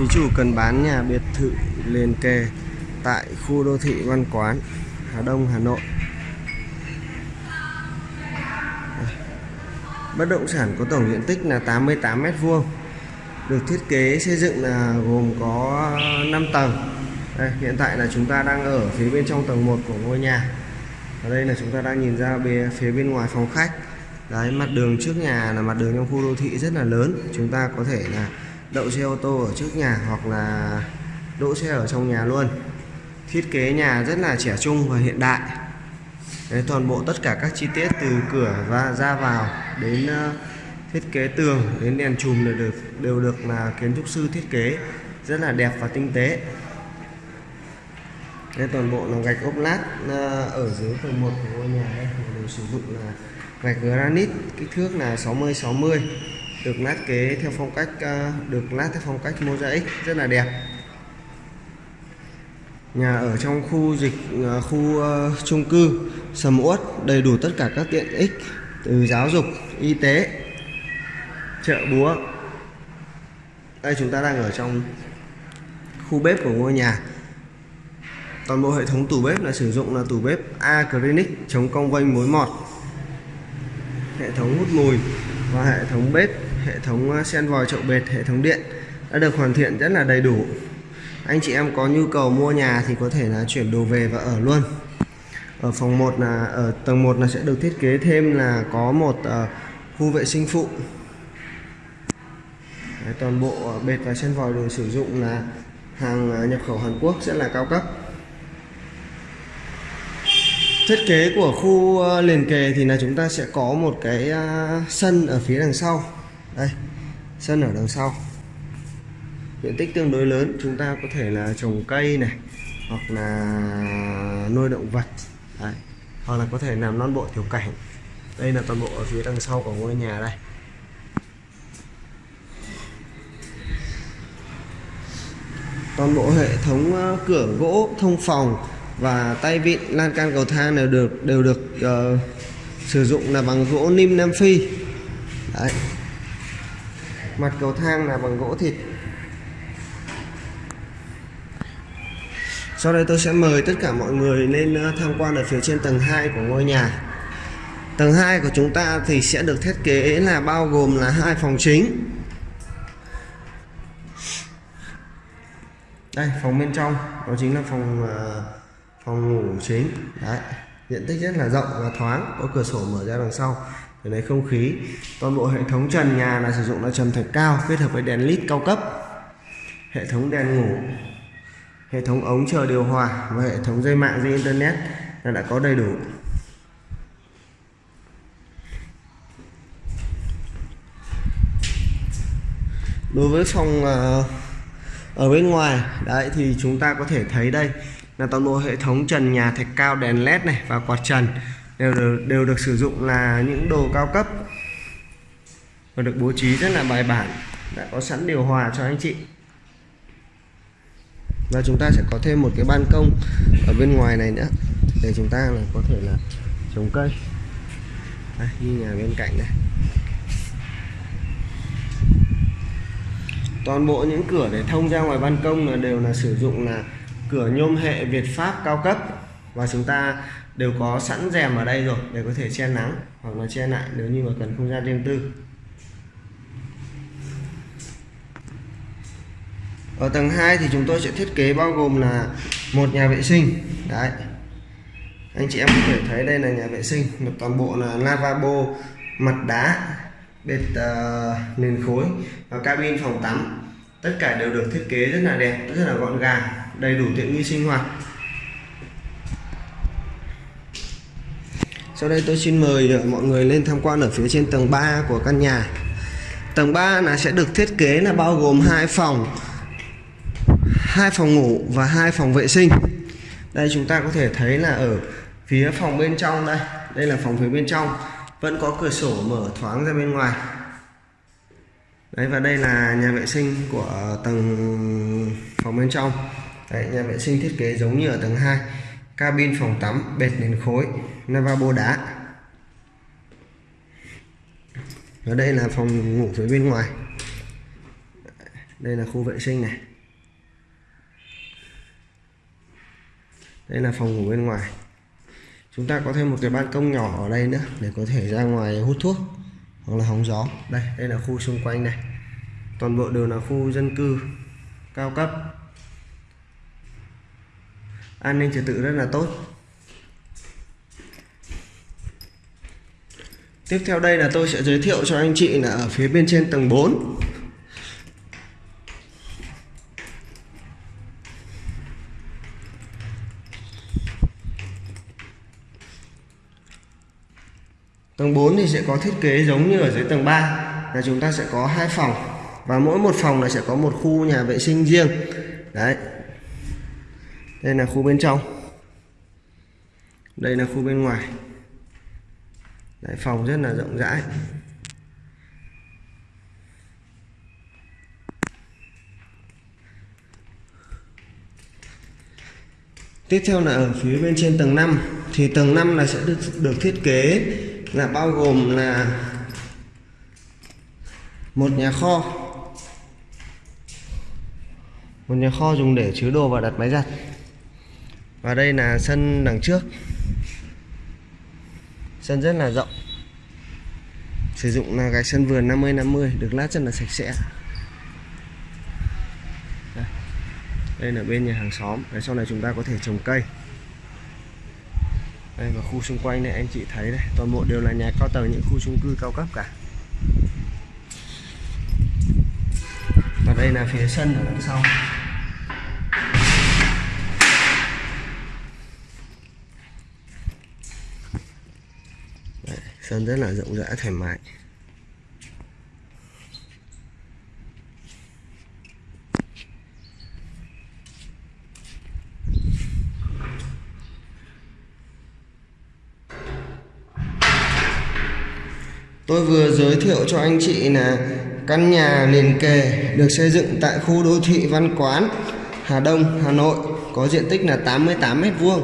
Thí chủ cần bán nhà biệt thự liền kề tại khu đô thị Văn Quán, Hà Đông, Hà Nội. À, bất động sản có tổng diện tích là 88 m2. Được thiết kế xây dựng là gồm có 5 tầng. Đây, hiện tại là chúng ta đang ở phía bên trong tầng 1 của ngôi nhà. Ở đây là chúng ta đang nhìn ra bên, phía bên ngoài phòng khách. Đấy, mặt đường trước nhà là mặt đường trong khu đô thị rất là lớn. Chúng ta có thể là đậu xe ô tô ở trước nhà hoặc là đỗ xe ở trong nhà luôn. Thiết kế nhà rất là trẻ trung và hiện đại. Đấy, toàn bộ tất cả các chi tiết từ cửa và ra vào đến uh, thiết kế tường đến đèn chùm đều được đều được là kiến trúc sư thiết kế. Rất là đẹp và tinh tế. Đây toàn bộ là gạch ốp lát uh, ở dưới tầng 1 của ngôi nhà đây. Đều sử dụng là gạch granite kích thước là 60 60 được lát kế theo phong cách ờ, được lát theo phong cách mosaic rất là đẹp. Nhà ở trong khu dịch ờ, khu uh, chung cư sầm uất đầy đủ tất cả các tiện ích từ giáo dục y tế chợ búa. Đây chúng ta đang ở trong khu bếp của ngôi nhà. Toàn bộ hệ thống tủ bếp là sử dụng là tủ bếp acrylic chống cong vênh mối mọt. Hệ thống hút mùi và hệ thống bếp hệ thống ờ, sen vòi chậu bệt hệ thống điện đã được hoàn thiện rất là đầy đủ. Anh chị em có nhu cầu mua nhà thì có thể là chuyển đồ về và ở luôn. Ở phòng 1 là ở tầng 1 là sẽ được thiết kế thêm là có một uh, khu vệ sinh phụ. Đấy, toàn bộ ờ, bệt và sen vòi đều sử dụng là hàng nhập khẩu Hàn Quốc sẽ là cao cấp. Thiết kế của khu liền kề thì là chúng ta sẽ có một cái sân ở phía đằng sau đây sân ở đằng sau diện tích tương đối lớn chúng ta có thể là trồng cây này hoặc là nuôi động vật Đấy. hoặc là có thể làm non bộ tiểu cảnh đây là toàn bộ ở phía đằng sau của ngôi nhà đây toàn bộ hệ thống ờ, cửa gỗ thông phòng và tay vịn lan can cầu thang đều được đều được uh, sử dụng là bằng gỗ nim nam phi Đấy mặt cầu thang là bằng gỗ thịt. Sau đây tôi sẽ mời tất cả mọi người lên ờ, tham quan ở phía trên tầng 2 của ngôi nhà. Tầng 2 của chúng ta thì sẽ được thiết kế là bao gồm là hai phòng chính. Đây, phòng bên trong, đó chính là phòng ờ, phòng ngủ chính. Đấy, diện tích rất là rộng và thoáng. Có cửa sổ mở ra đằng sau lấy không khí. Toàn bộ hệ thống trần nhà là sử dụng là trần thạch cao, kết hợp với đèn led cao cấp. Hệ thống đèn ngủ, hệ thống ống chờ điều hòa và hệ thống dây mạng dây internet là đã có đầy đủ. Đối với phòng ờ, ở bên ngoài, đấy, thì chúng ta có thể thấy đây là toàn bộ hệ thống trần nhà thạch cao, đèn led này và quạt trần đều được, đều được sử dụng là những đồ cao cấp và được bố trí rất là bài bản đã có sẵn điều hòa cho anh chị. Và chúng ta sẽ có thêm một cái ban công ở bên ngoài này nữa để chúng ta là có thể là trồng cây. Đây, như nhà bên cạnh này. Toàn bộ những cửa để thông ra ngoài ban công là đều là sử dụng là cửa nhôm hệ Việt Pháp cao cấp. Và chúng ta đều có sẵn rèm ở đây rồi để có thể che nắng hoặc là che lại nếu như mà cần không gian riêng tư. Ở tầng 2 thì chúng tôi sẽ thiết kế bao gồm là một nhà vệ sinh. Đấy. Anh chị em có thể thấy đây là nhà vệ sinh một toàn bộ là lavabo mặt đá bệt uh, nền khối và cabin phòng tắm. Tất cả đều được thiết kế rất là đẹp rất là gọn gàng đầy đủ tiện nghi sinh hoạt. Sau đây tôi xin mời ờ, mọi người lên tham quan ở phía trên tầng 3 của căn nhà. Tầng 3 là sẽ được thiết kế là bao gồm hai phòng hai phòng ngủ và hai phòng vệ sinh. Đây chúng ta có thể thấy là ở phía phòng bên trong đây. Đây là phòng phía bên trong. Vẫn có cửa sổ mở thoáng ra bên ngoài. Đấy và đây là nhà vệ sinh của tầng phòng bên trong. Đấy, nhà vệ sinh thiết kế giống như ở tầng 2 cabin phòng tắm, bệt nền khối, lavabo đá. Ở đây là phòng ngủ phía bên ngoài. Đây là khu vệ sinh này. Đây là phòng ngủ bên ngoài. Chúng ta có thêm một cái ban công nhỏ ở đây nữa để có thể ra ngoài hút thuốc hoặc là hóng gió. Đây đây là khu xung quanh này. Toàn bộ đều là khu dân cư cao cấp an ninh trật tự rất là tốt tiếp theo đây là tôi sẽ giới thiệu cho anh chị là ở phía bên trên tầng 4 Tầng 4 thì sẽ có thiết kế giống như ở dưới tầng 3 là chúng ta sẽ có hai phòng và mỗi một phòng là sẽ có một khu nhà vệ sinh riêng. Đấy. Đây là khu bên trong. Đây là khu bên ngoài. Đấy, phòng rất là rộng rãi. Tiếp theo là ở phía bên trên tầng 5 thì tầng 5 là sẽ được được thiết kế là bao gồm là một nhà kho một nhà kho dùng để chứa đồ và đặt máy giặt và đây là sân đằng trước. Sân rất là rộng. Sử dụng là gạch sân vườn 50 50 được lát rất là sạch sẽ. Đây, đây là bên nhà hàng xóm. Để sau này chúng ta có thể trồng cây. Đây và khu xung quanh này anh chị thấy đây toàn bộ đều là nhà cao tầng những khu chung cư cao cấp cả. Và đây là phía sân ở đằng sau. Sơn rất là rộng rãi thoải mái. Tôi vừa giới thiệu cho anh chị là căn nhà liền kề được xây dựng tại khu đô thị Văn Quán, Hà Đông, Hà Nội có diện tích là 88 m2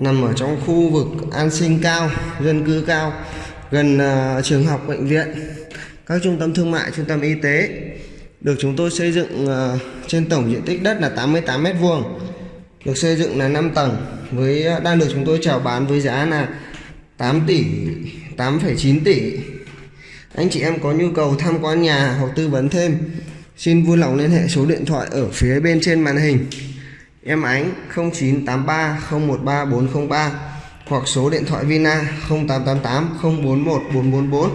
nằm ở trong khu vực an sinh cao, dân cư cao, gần uh, trường học, bệnh viện, các trung tâm thương mại, trung tâm y tế. Được chúng tôi xây dựng uh, trên tổng diện tích đất là 88 m2 được xây dựng là 5 tầng với à, đang được chúng tôi chào bán với giá là 8 tỷ 8,9 tỷ. Anh chị em có nhu cầu tham quan nhà hoặc tư vấn thêm Xin vui lòng liên hệ số điện thoại ở phía bên trên màn hình. Em Ánh 0983 013 403 hoặc số điện thoại Vina 0888 041 444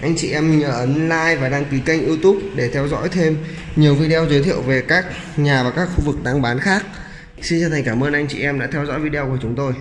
Anh chị em nhớ ấn like và đăng ký kênh youtube để theo dõi thêm nhiều video giới thiệu về các nhà và các khu vực đang bán khác. Xin chân thành cảm ơn anh chị em đã theo dõi video của chúng tôi.